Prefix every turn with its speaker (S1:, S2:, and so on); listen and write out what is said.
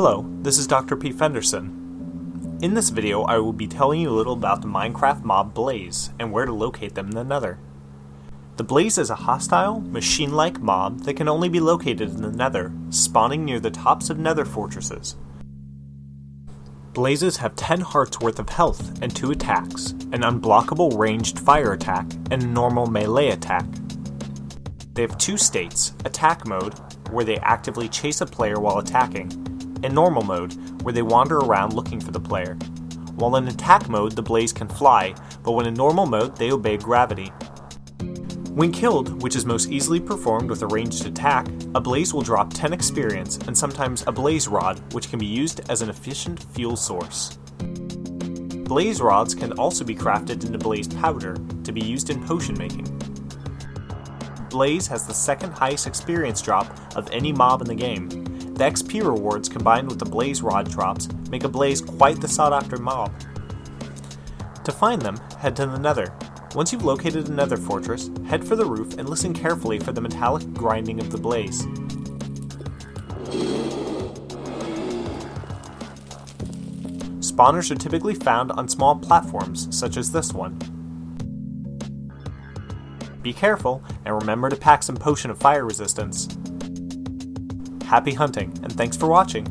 S1: Hello, this is Dr. P. Fenderson. In this video, I will be telling you a little about the Minecraft mob Blaze and where to locate them in the Nether. The Blaze is a hostile, machine-like mob that can only be located in the Nether, spawning near the tops of Nether fortresses. Blazes have 10 hearts worth of health and 2 attacks, an unblockable ranged fire attack and a normal melee attack. They have two states, attack mode, where they actively chase a player while attacking, and normal mode, where they wander around looking for the player. While in attack mode, the Blaze can fly, but when in normal mode, they obey gravity. When killed, which is most easily performed with a ranged attack, a Blaze will drop 10 experience and sometimes a Blaze Rod, which can be used as an efficient fuel source. Blaze Rods can also be crafted into Blaze Powder to be used in potion making. Blaze has the second highest experience drop of any mob in the game, the XP rewards combined with the Blaze Rod drops make a Blaze quite the sought after mob. To find them, head to the Nether. Once you've located a Nether fortress, head for the roof and listen carefully for the metallic grinding of the Blaze. Spawners are typically found on small platforms, such as this one. Be careful, and remember to pack some potion of fire resistance. Happy hunting, and thanks for watching!